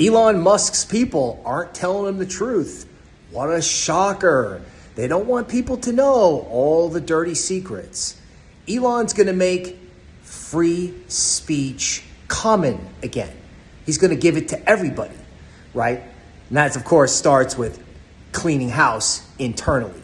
Elon Musk's people aren't telling him the truth. What a shocker. They don't want people to know all the dirty secrets. Elon's going to make free speech common again. He's going to give it to everybody, right? And that, of course, starts with cleaning house internally.